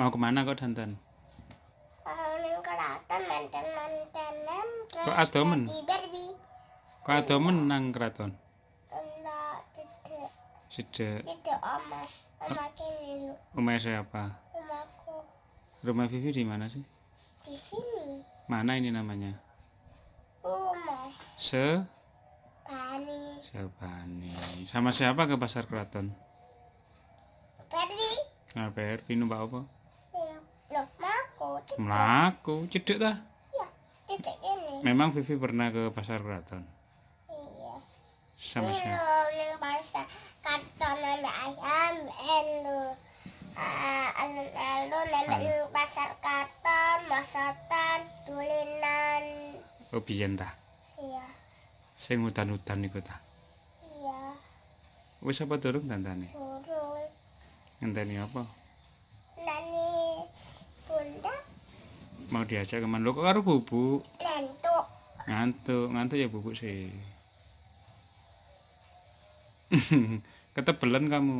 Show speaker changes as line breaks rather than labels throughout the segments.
Mau ke mana kok dandan?
Kalau ning keraton manten-mantenan
Kok adomen? Kok ada menang keraton?
Enggak, tidak.
Sejak
Tidak omah. Omah lu.
rumah siapa?
Rumahku
Rumah Vivi di mana sih?
di sini.
Mana ini namanya?
Rumah
Se
Bani.
Sebani. Sama siapa ke pasar keraton?
Barbie.
Nah, PRP numpak apa? Melaku, cedek dah.
Ya, tidak ini.
Memang Vivi pernah ke pasar keraton.
Iya.
Sama siapa?
Lo ning pasar karton nana ayam. Alun-alun nenek ning pasar karton, masakan, tulinan.
Oh, biyen ta.
Iya,
Sing udan-udan iku ta.
iya,
Wis apa durung dandane?
turun.
Ngenteni apa?
Nani
Mau diajak ke mana? Lo kok karo bubuk?
lentuk.
Ngantuk, ngantuk ya bubuk sih. Ketebelan kamu.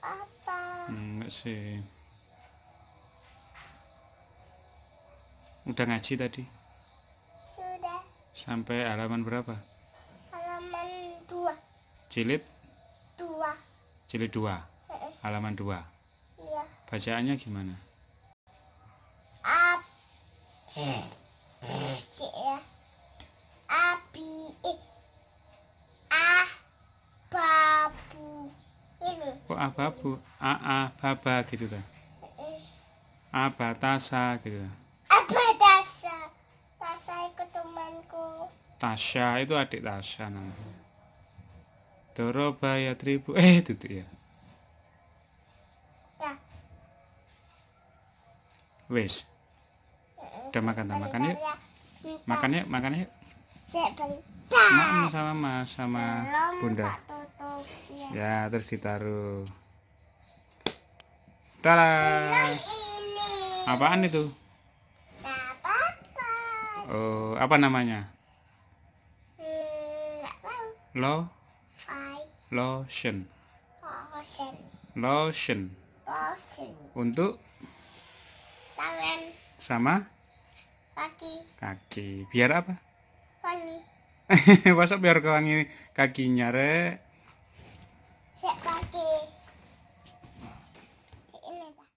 Apa?
Enggak sih. Udah ngaji tadi?
Sudah
Sampai halaman berapa?
halaman dua,
Jilid?
dua.
Jilid 2.
Heeh,
Halaman 2.
Iya.
Bacaannya gimana?
Ya. Api. Eh. Ah. Babu. Ini.
Kok ababu? AA, baba gitu kan?
Eh.
Abatasa gitu kan?
Apa dasa? Dasa ikut temanku.
Tasya itu adik Tasya namanya. Dorobaya tribu. Eh, itu tuh ya.
Ya.
Wes. Udah makan tak makan yuk. Makan yuk, makan yuk. Makan sama Mas sama Bunda.
Ya.
Ya, terus ditaruh. Tara. Apaan itu? Oh, apa namanya?
Hmm.
Lo lotion.
Lotion.
Lotion.
Lotion.
Untuk
Tangan.
sama
Kaki.
kaki. Biar apa?
Wangi.
Masa biar kewangi kakinya, Rek?
Saya pakai. Ini pak.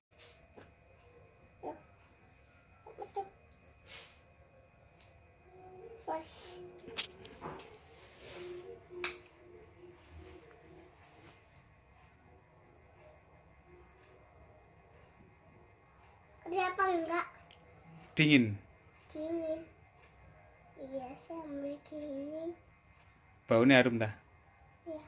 Betul. Bos. Kenapa enggak
Dingin.
Dingin? Iya, sambil dingin.
Baunya harum dah.
Iya.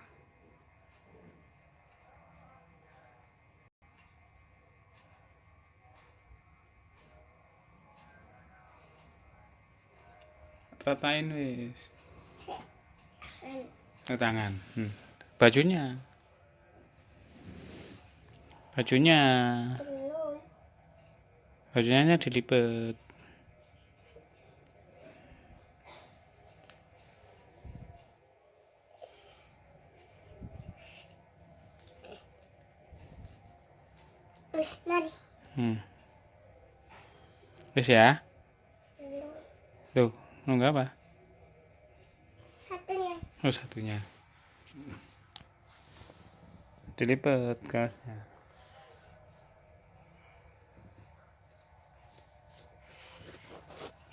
Ratain wis. Ke tangan. Hmm. Bajunya. Bajunya. Bajunya dilipat.
Wis, mari.
Hmm. Wis ya.
Belum.
Tuh, nunggu apa?
Satunya.
Oh, satunya. Dilipat kaosnya.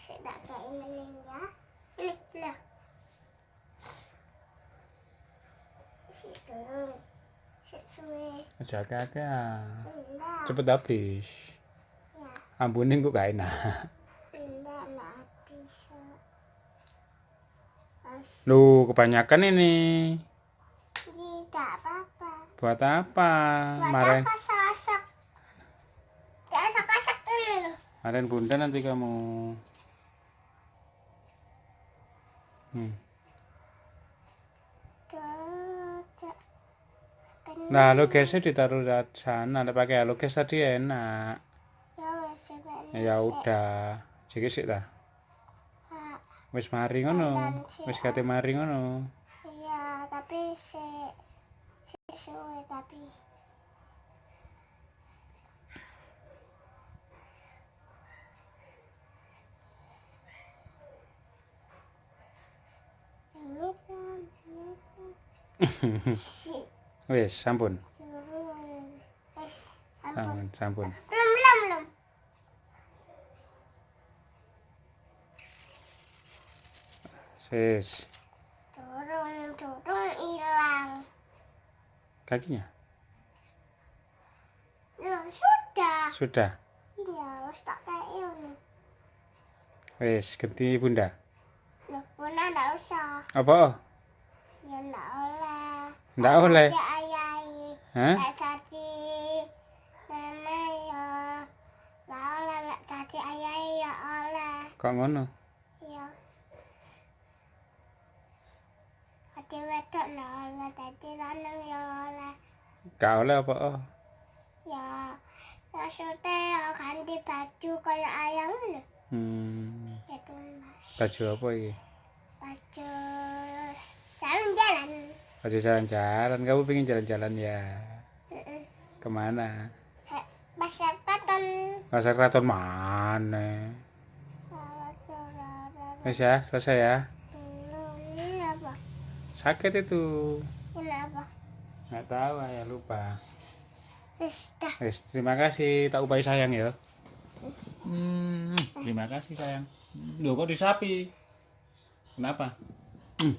Saya tak kayak ini ya. Ini, nah. Situ. Sesuai.
Jaga-jaga.
Enggak.
Cepet habis.
Ya,
Ambunin kok gak enak.
enggak, enggak
Loh, kebanyakan ini.
tidak apa-apa.
Buat apa?
Buat
Marahin,
apa sasak? Sasak-sasak dulu loh.
marahin bunda nanti kamu. Hmm. Nah, lo gesek ditaruh sana. ada pakai ya. haloges tadi enak.
Ya,
ya udah. Jadi sih
wes
Wis mari ngono. Wis ya. kate mari ngono.
Iya, tapi si si suwe tapi. Nyip, nyip.
Wis, sampun.
Wis.
Sampun, sampun.
Belum, belum, belum.
Wis.
Turun, turun, hilang.
Kakinya
Loh, sudah.
sudah.
Iya, wis tak kayak ini.
Wis, ganti Bunda.
Loh, Bunda ndak usah.
Apa?
Ya ndak oleh.
Ndak oleh.
Caci ayai.
Hah?
Lek caci mama ya. Ndak oleh lek caci ayai ya oleh.
Kok ngono?
Iya. Caci wedok ndak oleh, caci lanang ya oleh.
Gak oleh apa? Oh.
Ya, maksudnya ya ganti baju kayak ayam.
Hmm.
Itu mas.
Baju apa iki?
Baju jalan-jalan.
Baju jalan-jalan. Kamu pengen jalan-jalan ya?
Ke
mana?
Hek, Pasar Paton.
Pasar Keraton mana? Wis ya, selesai ya.
belum ini apa?
Sakit itu.
Ini apa?
Nggak tahu, ya lupa. Terima kasih. Tak upai sayang ya. Hmm, terima kasih sayang. Loh kok disapi? Kenapa? Hmm.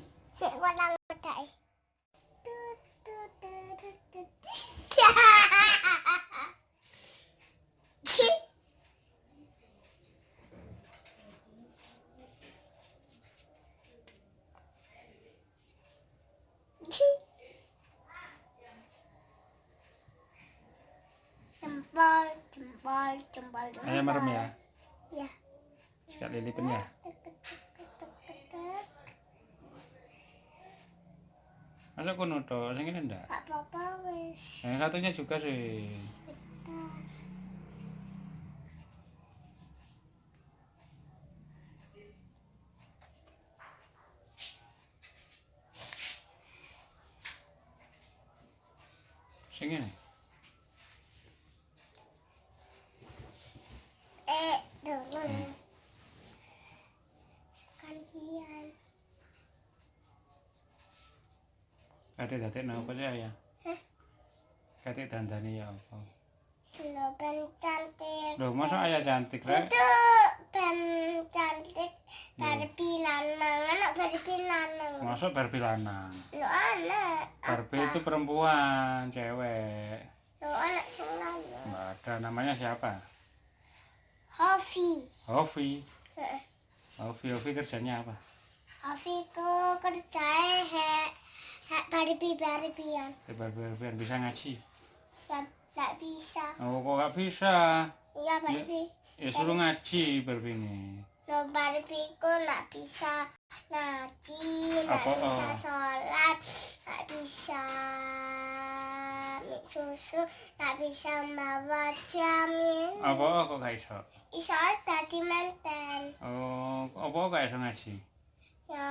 Jempol, jempol, jempol.
Ayam merem ya.
Ya.
Sekali lipin ya. Masa kono to, sing ini ndak?
Gak apa-apa wis.
Yang satunya juga sih.
Bentar.
Sing ini.
Eh, turun. Sekalian.
Kate datek napa sih ya?
Hah?
Kate dandane ya apa?
Lo ben cantik.
Loh, masa ayah cantik rek?
Itu ben cantik. Barbie lanang. Anak Barbie lanang.
Masuk Barbie lanang.
Lo anak.
Barbie itu perempuan, cewek.
Lo anak sing lanang.
Ada namanya siapa?
Hovi.
Hovi.
Heeh.
Hovi, Hovi kerjanya apa?
Hovi ku kerjae hek hek Barbie Barbian.
Eh, Barbie Barbie bisa ngaji.
Ya tak bisa.
Oh, kok nggak bisa?
Iya Barbie.
Ya suruh ngaji Barbie ini.
Lo Barbie ku nak bisa ngaji,
Apa,
bisa
oh?
sholat, nak bisa susu, nak bisa bawa jamin.
Apa kok gak iso?
Iso tadi manten.
Oh, apa gak iso ngaji?
Ya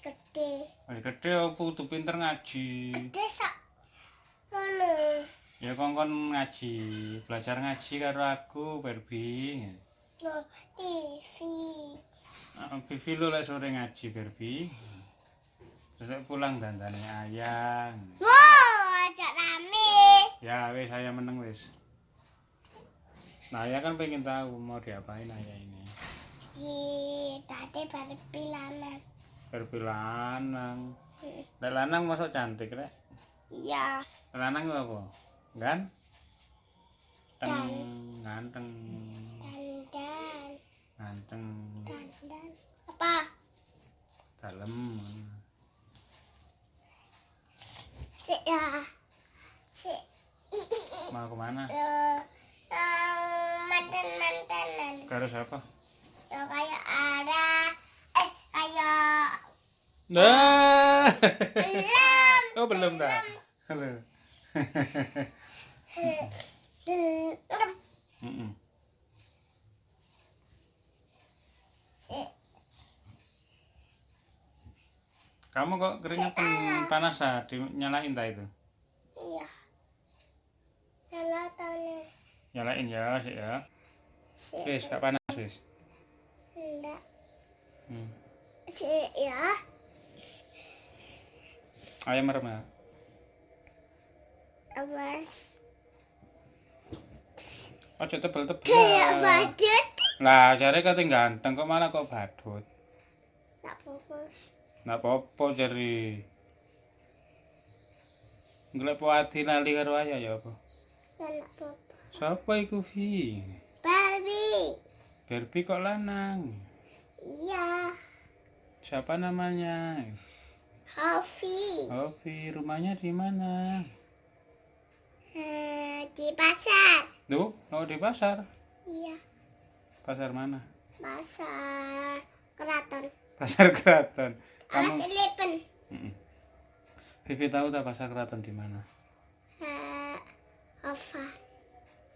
gede.
Wis gede apa kudu pinter ngaji.
Gede sak ngono.
Ya kongkon ngaji, belajar ngaji karo aku Barbie.
Lo TV.
Ah, Vivi lu lek sore ngaji Barbie. Terus pulang dandane ayang.
Wow, ajak rame.
Ya wis saya meneng wis. Nah, ayah kan pengen tahu mau diapain ayah ini.
Di tadi Barbie lanang.
Barbie lanang. Lek lanang masuk cantik rek.
Iya.
Lanang apa? Gan? Teng, ganteng,
Dandan.
ganteng,
Dandan. Apa?
dalem.
Si ya. Si.
Mau ke mana?
Lo. mantan mantanan.
Karo siapa?
Lo kayak ada. Eh kayak.
Nah.
Belum.
oh belum dah. Belum.
Belum.
Kamu kok keringetan panas ah? Dinyalain tak itu?
Iya. Tahunnya.
Nyalain ya, sih ya. Wis, gak panas wis.
Enggak.
Hmm.
Si ya.
Ayam merem ya.
Awas.
Ojo tebel-tebel.
Kayak badut.
Lah, jare kate ganteng kok malah kok badut.
Tak fokus.
Nggak apa-apa jari. Ngelek po ati lali karo ayah ya apa?
Tak apa.
Siapa iku Vi?
Barbie.
Barbie kok lanang?
Iya.
Siapa namanya?
Hovi.
Oh, Vi, rumahnya di mana?
Eh, di pasar.
Duh, oh di pasar.
Iya.
Pasar mana?
Pasar keraton.
Pasar Keraton.
Alas
Kamu
Eleven.
Mm-mm. Vivi tahu tak pasar Keraton di mana?
Ovan.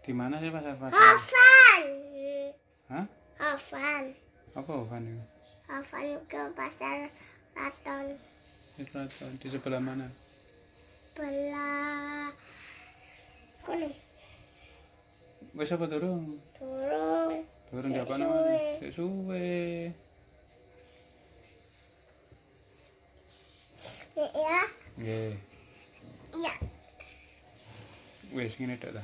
Di mana sih pasar Keraton?
Ovan.
Hah?
Ovan.
Apa Ovan itu?
Ovan ke pasar keraton.
Di Keraton. Di sebelah mana?
Sebelah kono.
Wes apa turun?
Turun.
Turun di apa namanya? Suwe.
Ya.
Nggih.
Ya.
Wes ngene tok ta.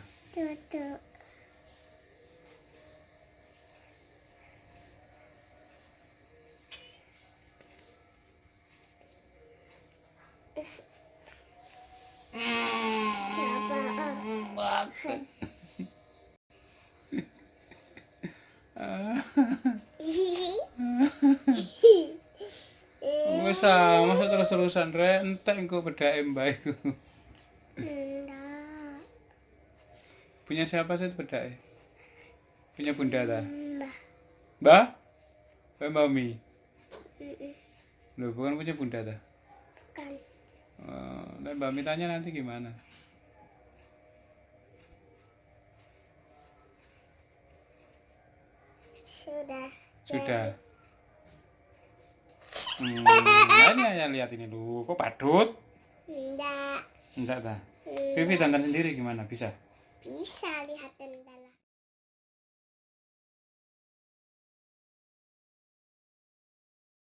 Wes sama terus-terusan rek entek engko bedake mbak iku. Punya siapa sih bedake? Punya bunda ta?
Mbah.
Mbak? Eh mami. Loh, bukan punya bunda ta?
Bukan.
Oh, dan Mbak Mi tanya nanti gimana?
Sudah.
Sudah. Hmm, ya lihat ini dulu. Kok badut?
Enggak.
Enggak ta?
Hmm,
Vivi dandan sendiri gimana? Bisa?
Bisa lihat dan dalam.